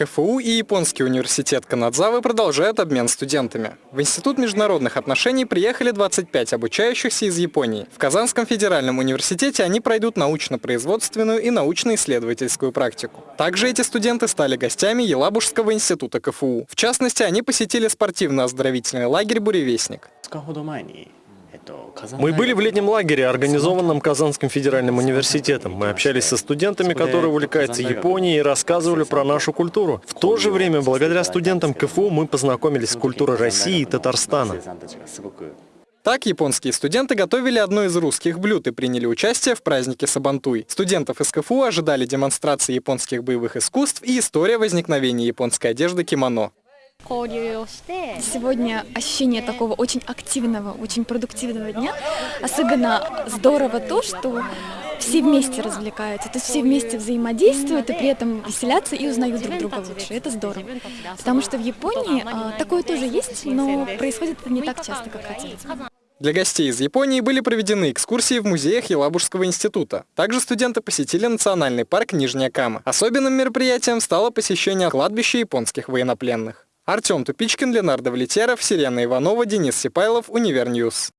КФУ и Японский университет Канадзавы продолжают обмен студентами. В Институт международных отношений приехали 25 обучающихся из Японии. В Казанском федеральном университете они пройдут научно-производственную и научно-исследовательскую практику. Также эти студенты стали гостями Елабужского института КФУ. В частности, они посетили спортивно-оздоровительный лагерь «Буревестник». Мы были в летнем лагере, организованном Казанским федеральным университетом. Мы общались со студентами, которые увлекаются Японией и рассказывали про нашу культуру. В то же время, благодаря студентам КФУ, мы познакомились с культурой России и Татарстана. Так, японские студенты готовили одно из русских блюд и приняли участие в празднике Сабантуй. Студентов из КФУ ожидали демонстрации японских боевых искусств и история возникновения японской одежды кимоно. Сегодня ощущение такого очень активного, очень продуктивного дня. Особенно здорово то, что все вместе развлекаются, то есть все вместе взаимодействуют и при этом веселятся и узнают друг друга лучше. Это здорово. Потому что в Японии а, такое тоже есть, но происходит это не так часто, как хотелось бы. Для гостей из Японии были проведены экскурсии в музеях Елабужского института. Также студенты посетили национальный парк Нижняя Кама. Особенным мероприятием стало посещение кладбища японских военнопленных. Артем Тупичкин, Ленардо Влетеров, Сирена Иванова, Денис Сипайлов, Univer News.